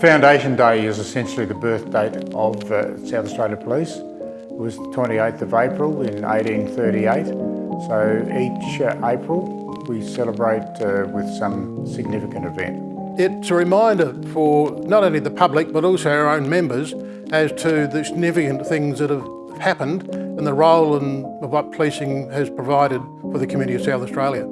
Foundation Day is essentially the birth date of uh, South Australia Police. It was the 28th of April in 1838. So each uh, April we celebrate uh, with some significant event. It's a reminder for not only the public but also our own members as to the significant things that have happened and the role and what policing has provided for the community of South Australia.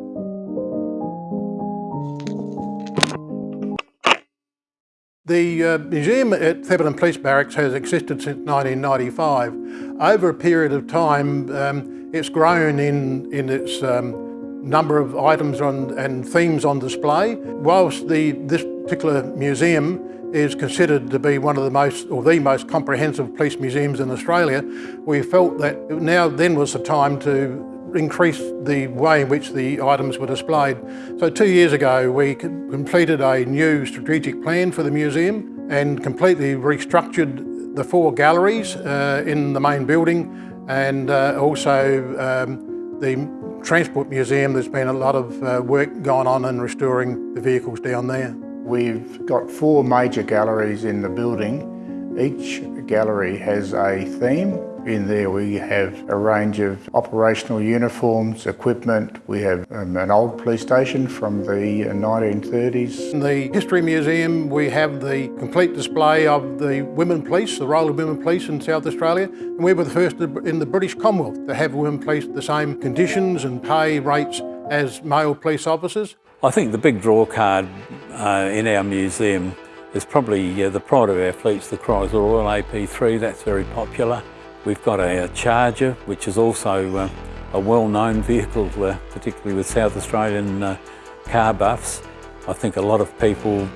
The uh, museum at Thebarton Police Barracks has existed since 1995. Over a period of time, um, it's grown in, in its um, number of items on, and themes on display. Whilst the, this particular museum is considered to be one of the most, or the most comprehensive police museums in Australia, we felt that now then was the time to increase the way in which the items were displayed. So two years ago we completed a new strategic plan for the museum and completely restructured the four galleries uh, in the main building and uh, also um, the Transport Museum, there's been a lot of uh, work going on in restoring the vehicles down there. We've got four major galleries in the building. Each gallery has a theme in there we have a range of operational uniforms, equipment. We have um, an old police station from the 1930s. In the History Museum we have the complete display of the women police, the role of women police in South Australia. And we were the first in the British Commonwealth to have women police the same conditions and pay rates as male police officers. I think the big draw card uh, in our museum is probably uh, the pride of our fleets, the Chrysler Royal AP3, that's very popular. We've got a, a Charger, which is also uh, a well-known vehicle, uh, particularly with South Australian uh, car buffs. I think a lot of people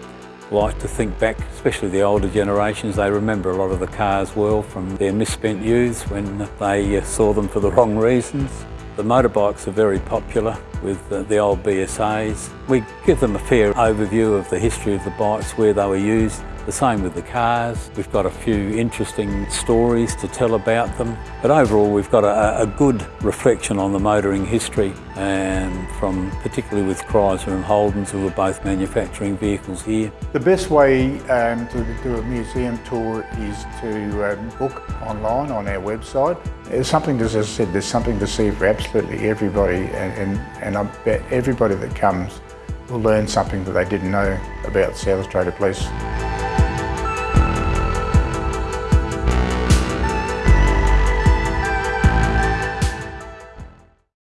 like to think back, especially the older generations, they remember a lot of the cars well from their misspent youths when they uh, saw them for the wrong reasons. The motorbikes are very popular with the old BSAs. We give them a fair overview of the history of the bikes, where they were used, the same with the cars. We've got a few interesting stories to tell about them. But overall, we've got a, a good reflection on the motoring history and from particularly with Chrysler and Holdens who were both manufacturing vehicles here. The best way um, to do a museum tour is to um, book online on our website. There's something, as I said, there's something to see for absolutely everybody and, and, and I bet everybody that comes will learn something that they didn't know about South Australia Police.